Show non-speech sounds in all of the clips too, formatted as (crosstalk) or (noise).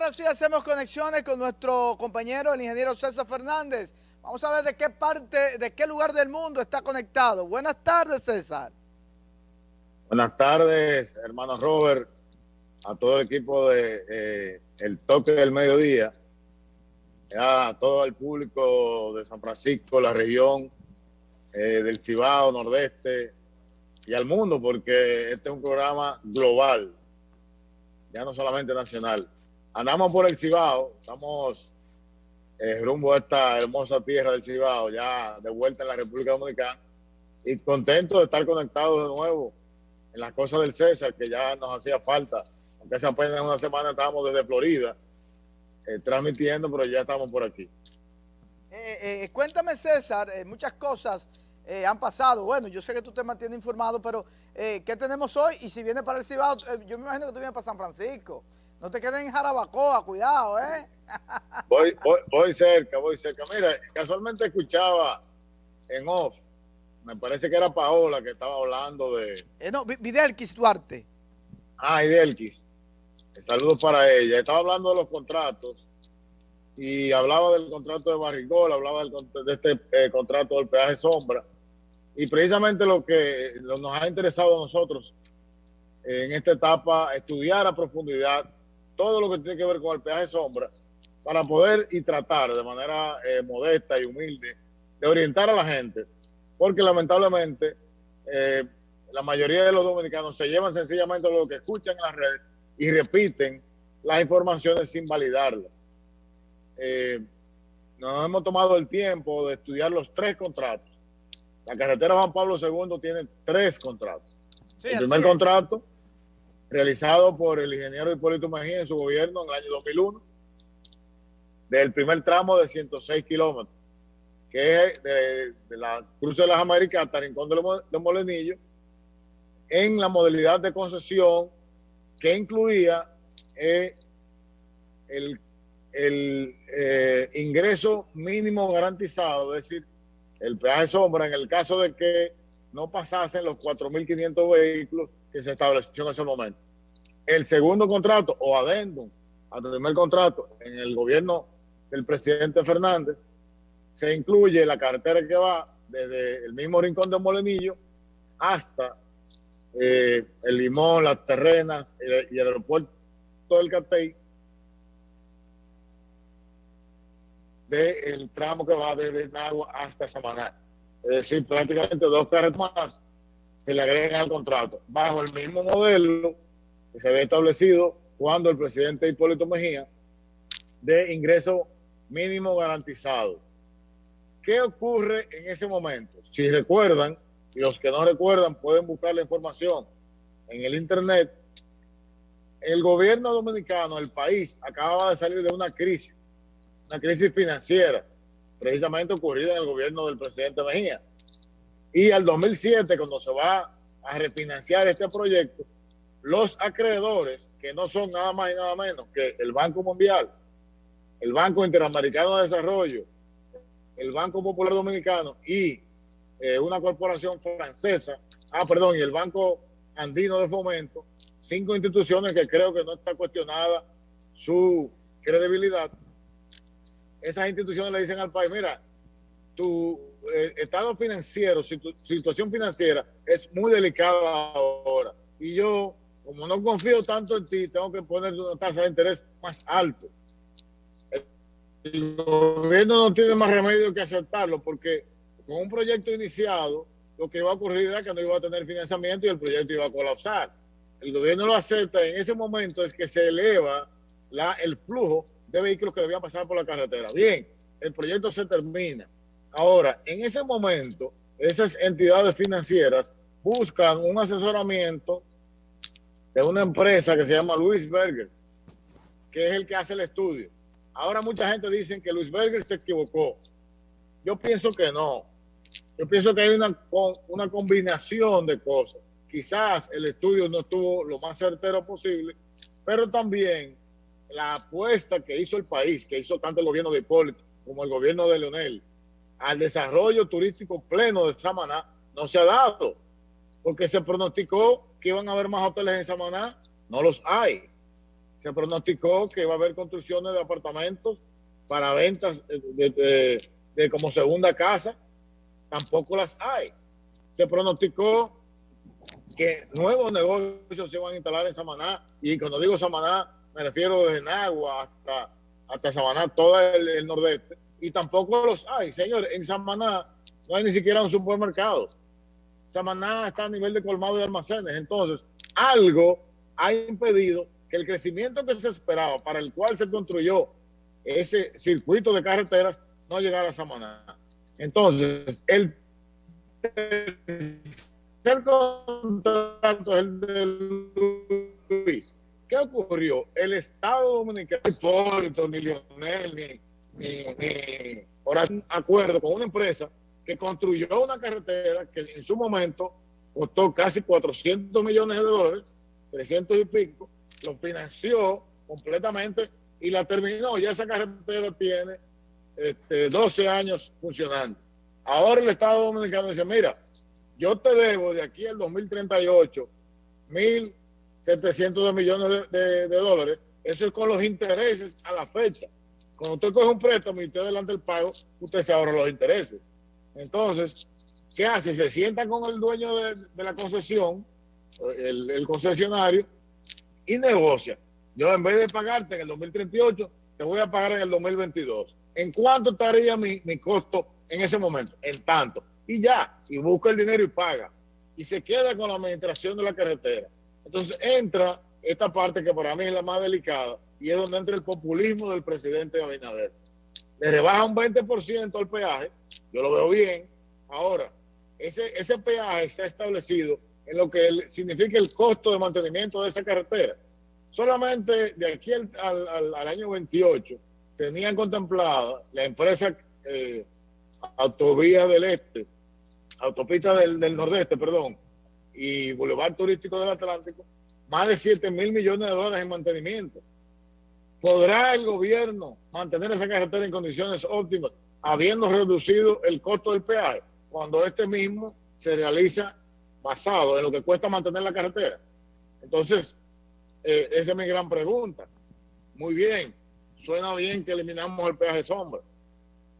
ahora sí hacemos conexiones con nuestro compañero, el ingeniero César Fernández. Vamos a ver de qué parte, de qué lugar del mundo está conectado. Buenas tardes, César. Buenas tardes, hermano Robert, a todo el equipo de eh, El Toque del Mediodía, a todo el público de San Francisco, la región eh, del Cibao, Nordeste y al mundo, porque este es un programa global, ya no solamente nacional. Andamos por el Cibao, estamos eh, rumbo a esta hermosa tierra del Cibao, ya de vuelta en la República Dominicana, y contento de estar conectados de nuevo en las cosas del César, que ya nos hacía falta, aunque hace apenas una semana estábamos desde Florida, eh, transmitiendo, pero ya estamos por aquí. Eh, cuéntame, César, muchas cosas han pasado. Bueno, yo sé que tú te mantienes informado, pero ¿qué tenemos hoy? Y si viene para el Cibao, yo me imagino que tú vienes para San Francisco. No te quedes en Jarabacoa, cuidado, ¿eh? (laughs) Voy, voy, cerca, voy cerca. Mira, casualmente escuchaba en off, me parece que era Paola que estaba hablando de... Eh, no, Videlquis Duarte. Ah, Videlquis. Saludos para ella. Estaba hablando de los contratos y hablaba del contrato de Barrigol, hablaba de este eh, contrato del peaje sombra. Y precisamente lo que nos ha interesado a nosotros en esta etapa, estudiar a profundidad todo lo que tiene que ver con el peaje sombra para poder y tratar de manera eh, modesta y humilde de orientar a la gente, porque lamentablemente eh, la mayoría de los dominicanos se llevan sencillamente lo que escuchan en las redes y repiten las informaciones sin validarlas. Eh, nos hemos tomado el tiempo de estudiar los tres contratos. La carretera Juan Pablo II tiene tres contratos. el primer contrato realizado por el ingeniero Hipólito Mejía en su gobierno en el año 2001, del primer tramo de 106 kilómetros, que es de, la Cruz de las Américas hasta Rincón de, Molenillo, en la modalidad de concesión que incluía eh, el, eh, ingreso mínimo garantizado, es decir, el peaje sombra en el caso de que no pasasen los 4.500 vehículos que se estableció en ese momento. El segundo contrato o adendum al primer contrato en el gobierno del presidente Fernández se incluye la carretera que va desde el mismo rincón de Molenillo hasta eh, el Limón, las Terrenas y el aeropuerto del Catey del tramo que va desde Nagua hasta Samaná. Es decir, prácticamente dos carreteras más se le agregan al contrato, bajo el mismo modelo que se había establecido cuando el presidente Hipólito Mejía de ingreso mínimo garantizado. ¿Qué ocurre en ese momento? Si recuerdan, y los que no recuerdan pueden buscar la información en el internet, el gobierno dominicano, el país, acaba de salir de una crisis, una crisis financiera, precisamente ocurrida en el gobierno del presidente Mejía. Y al 2007, cuando se va a refinanciar este proyecto, los acreedores, que no son nada más y nada menos que el Banco Mundial, el Banco Interamericano de Desarrollo, el Banco Popular Dominicano y eh, una corporación francesa, ah, perdón, y el Banco Andino de Fomento, cinco instituciones que creo que no está cuestionada su credibilidad. Esas instituciones le dicen al país, mira, tu eh, estado financiero, tu situación financiera es muy delicada ahora. Y yo, como no confío tanto en ti, tengo que poner una tasa de interés más alto el gobierno no tiene más remedio que aceptarlo porque con un proyecto iniciado lo que iba a ocurrir era que no iba a tener financiamiento y el proyecto iba a colapsar. El gobierno lo acepta, en ese momento es que se eleva el flujo de vehículos que debían pasar por la carretera. Bien, el proyecto se termina. Ahora, en ese momento, esas entidades financieras buscan un asesoramiento de una empresa que se llama Luis Berger, que es el que hace el estudio. Ahora mucha gente dice que Luis Berger se equivocó. Yo pienso que no. Yo pienso que hay una, una combinación de cosas. Quizás el estudio no estuvo lo más certero posible, pero también la apuesta que hizo el país, que hizo tanto el gobierno de Hipólito como el gobierno de Leonel, al desarrollo turístico pleno de Samaná, no se ha dado. Porque se pronosticó que iban a haber más hoteles en Samaná, no los hay se pronosticó que iba a haber construcciones de apartamentos para ventas de, como segunda casa, tampoco las hay. Se pronosticó que nuevos negocios se van a instalar en Samaná, y cuando digo Samaná, me refiero desde Nagua hasta, hasta Samaná, todo el, nordeste, y tampoco los hay. Señores, en Samaná no hay ni siquiera un supermercado. Samaná está a nivel de colmado de almacenes. Entonces, algo ha impedido que el crecimiento que se esperaba, para el cual se construyó ese circuito de carreteras, no llegara a Samaná. Entonces, el tercer contrato es el de Luis. ¿Qué ocurrió? El Estado Dominicano, ni Lionel, ni, ni, un acuerdo con una empresa que construyó una carretera que en su momento costó casi 400 millones de dólares, 300 y pico, lo financió completamente y la terminó. Ya esa carretera tiene este, 12 años funcionando. Ahora el Estado Dominicano dice, mira, yo te debo de aquí al 2038 1.700 millones de, dólares. Eso es con los intereses a la fecha. Cuando usted coge un préstamo y usted adelanta el pago, usted se ahorra los intereses. Entonces, ¿qué hace? Se sienta con el dueño de, la concesión, el, concesionario, y negocia. Yo en vez de pagarte en el 2038, te voy a pagar en el 2022. ¿En cuánto estaría mi, mi costo en ese momento? En tanto y ya, y busca el dinero y paga. Y se queda con la administración de la carretera. Entonces entra esta parte que para mí es la más delicada y es donde entra el populismo del presidente Abinader. Le rebaja un 20% el peaje, yo lo veo bien. Ahora, ese, ese peaje está establecido en lo que significa el costo de mantenimiento de esa carretera. Solamente de aquí al, al, año 28 tenían contemplada la empresa eh, Autovía del Este autopista del, del nordeste, perdón, y Boulevard Turístico del Atlántico, más de 7 mil millones de dólares en mantenimiento. ¿Podrá el gobierno mantener esa carretera en condiciones óptimas, habiendo reducido el costo del peaje, cuando este mismo se realiza basado en lo que cuesta mantener la carretera? Entonces, eh, esa es mi gran pregunta. Muy bien, suena bien que eliminamos el peaje sombra.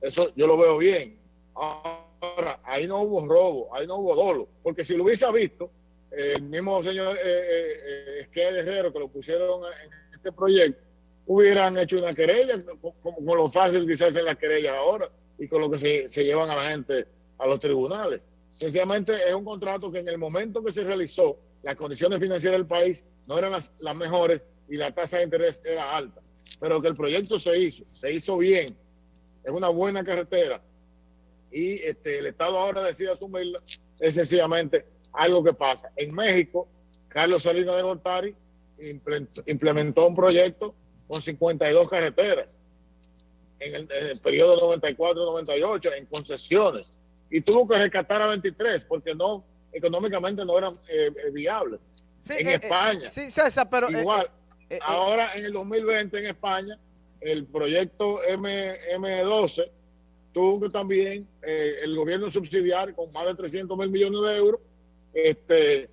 Eso yo lo veo bien. Ahora, ahí no hubo robo, ahí no hubo dolo, porque si lo hubiese visto, el mismo señor eh, eh, eh Herrero que lo pusieron en este proyecto, hubieran hecho una querella, como lo fácil que se hacen las querellas ahora y con lo que se, se llevan a la gente a los tribunales. Sencillamente es un contrato que en el momento que se realizó, las condiciones financieras del país no eran las, las mejores y la tasa de interés era alta, pero que el proyecto se hizo, se hizo bien, es una buena carretera, y este, el Estado ahora decide asumirla, es sencillamente algo que pasa. En México, Carlos Salinas de Gortari implementó un proyecto con 52 carreteras en el, periodo 94-98 en concesiones y tuvo que rescatar a 23 porque no económicamente no eran eh, eh, viables. en eh, España. sí, César, pero igual. ahora en el 2020 en España el proyecto M, M12 tuvo que también el gobierno subsidiar con más de 300 mil millones de euros este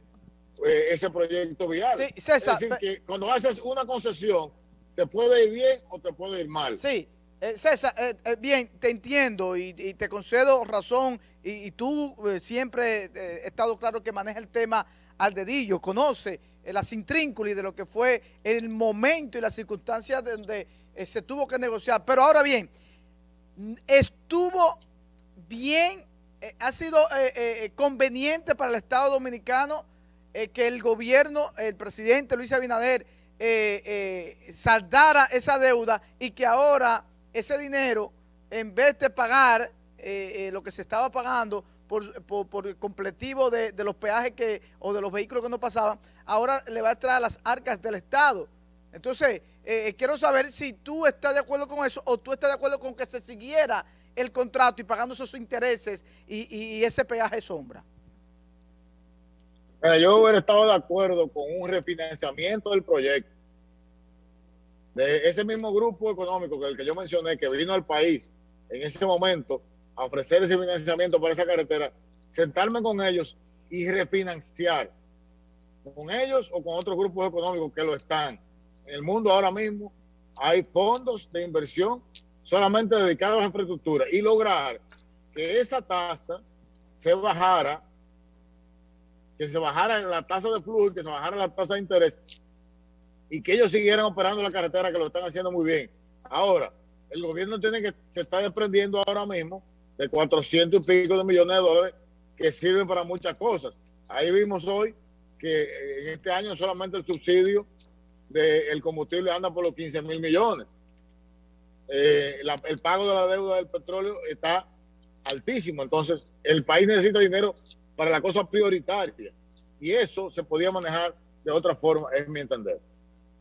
ese proyecto vial. Sí, César, es decir, que cuando haces una concesión, te puede ir bien o te puede ir mal. Sí, eh, César, bien, te entiendo y, te concedo razón y, tú siempre he estado claro que maneja el tema al dedillo, conoce las intrínculas de lo que fue el momento y las circunstancias donde se tuvo que negociar. Pero ahora bien, estuvo bien, eh, ha sido eh, eh, conveniente para el Estado Dominicano que el gobierno, el presidente Luis Abinader, saldara esa deuda y que ahora ese dinero, en vez de pagar lo que se estaba pagando por, por, el completivo de, de, los peajes que o de los vehículos que no pasaban, ahora le va a traer a las arcas del Estado. Entonces, eh, quiero saber si tú estás de acuerdo con eso o tú estás de acuerdo con que se siguiera el contrato y pagando esos intereses y, ese peaje sombra. Yo hubiera estado de acuerdo con un refinanciamiento del proyecto. De ese mismo grupo económico que el que yo mencioné, que vino al país en ese momento a ofrecer ese financiamiento para esa carretera, sentarme con ellos y refinanciar con ellos o con otros grupos económicos que lo están en el mundo ahora mismo hay fondos de inversión solamente dedicados a infraestructura y lograr que esa tasa se bajara, que se bajara la tasa de flujo, que se bajara la tasa de interés y que ellos siguieran operando la carretera que lo están haciendo muy bien. Ahora, el gobierno tiene que, se está desprendiendo ahora mismo de 400 y pico de millones de dólares que sirven para muchas cosas. Ahí vimos hoy que en este año solamente el subsidio del combustible anda por los 15 mil millones. Eh, el pago de la deuda del petróleo está altísimo. Entonces, el país necesita dinero para la cosa prioritaria. Y eso se podía manejar de otra forma, es mi entender.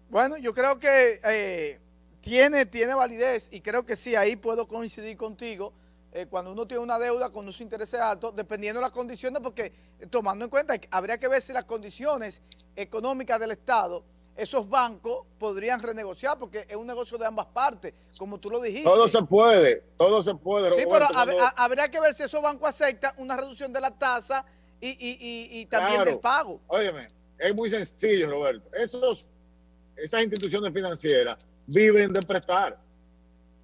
Bueno, yo creo que eh, tiene, tiene validez y creo que sí, ahí puedo coincidir contigo. Eh, cuando uno tiene una deuda con unos intereses altos, dependiendo de las condiciones, porque eh, tomando en cuenta, habría que ver si las condiciones económicas del Estado, esos bancos podrían renegociar, porque es un negocio de ambas partes, como tú lo dijiste. Todo se puede, todo se puede. sí, pero habría que ver si esos bancos aceptan una reducción de la tasa y, también del pago. Óyeme, es muy sencillo, Roberto. Esos esas instituciones financieras viven de prestar.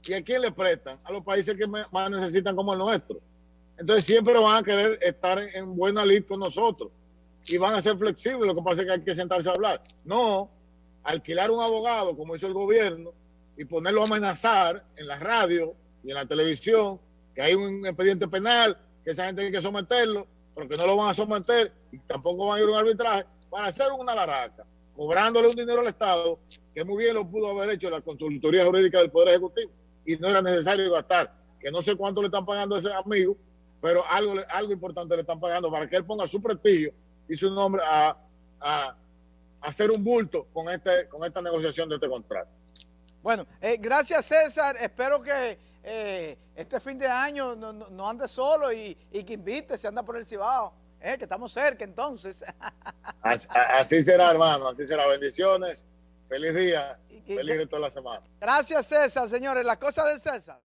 ¿Y a quién le prestan? A los países que más necesitan como el nuestro. Entonces siempre van a querer estar en, buena lid con nosotros y van a ser flexibles. Lo que pasa es que hay que sentarse a hablar. No, alquilar un abogado como hizo el gobierno y ponerlo a amenazar en la radio y en la televisión que hay un expediente penal, que esa gente tiene que someterlo, pero que no lo van a someter y tampoco van a ir a un arbitraje para hacer una laraca cobrándole un dinero al Estado, que muy bien lo pudo haber hecho la consultoría jurídica del Poder Ejecutivo y no era necesario gastar, que no sé cuánto le están pagando a ese amigo, pero algo, algo importante le están pagando para que él ponga su prestigio y su nombre a, hacer un bulto con, este, con esta negociación de este contrato. Bueno, eh, gracias César, espero que eh, este fin de año no, no, ande solo y, y que invite, se anda por el Cibao. Eh, que estamos cerca entonces. (laughs) Así, será, hermano, así será. Bendiciones, feliz día, feliz de toda la semana. Gracias, César, señores. La cosa de César.